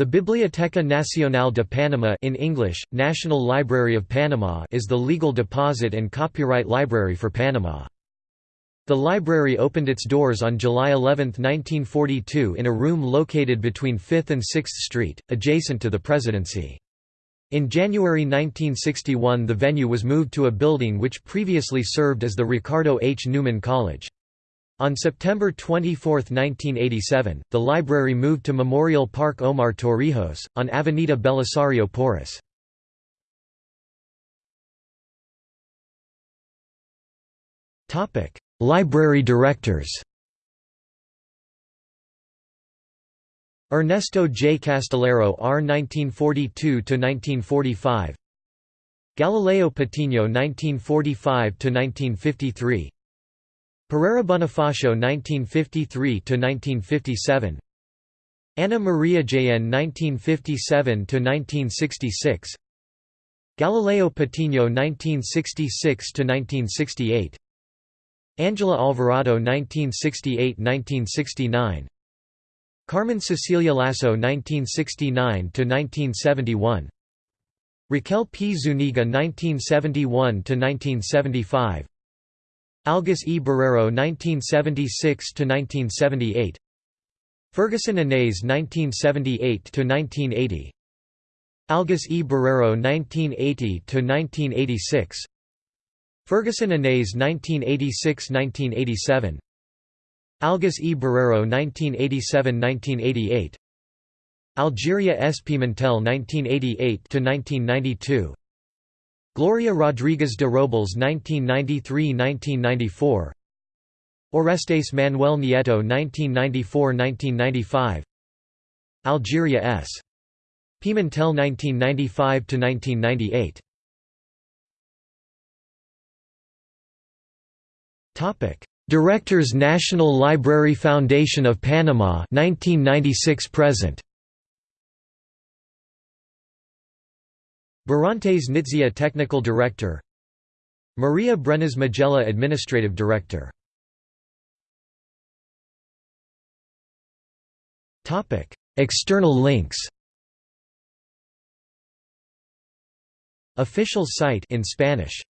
The Biblioteca Nacional de Panama in English, National Library of Panama is the legal deposit and copyright library for Panama. The library opened its doors on July 11, 1942 in a room located between 5th and 6th Street, adjacent to the Presidency. In January 1961 the venue was moved to a building which previously served as the Ricardo H. Newman College. On September 24, 1987, the library moved to Memorial Park Omar Torrijos, on Avenida Belisario Porras. library directors Ernesto J. Castillero R. 1942–1945 Galileo Patino 1945–1953 Pereira Bonifacio 1953–1957 Ana Maria Jn 1957–1966 Galileo Patino 1966–1968 Angela Alvarado 1968–1969 Carmen Cecilia Lasso 1969–1971 Raquel P. Zuniga 1971–1975 Algis E. Barrero 1976–1978 Ferguson Inez 1978–1980 Algis E. Barrero 1980–1986 Ferguson Inez 1986–1987 Algis E. Barrero 1987–1988 Algeria S. Pimentel 1988–1992 Gloria Rodriguez de Robles 1993–1994 Orestes Manuel Nieto 1994–1995 Algeria S. Pimentel 1995–1998 Directors National Library Foundation of Panama 1996 present Barrantes Nitzia Technical Director Maria Brenes Magella Administrative Director. External links. Official site in Spanish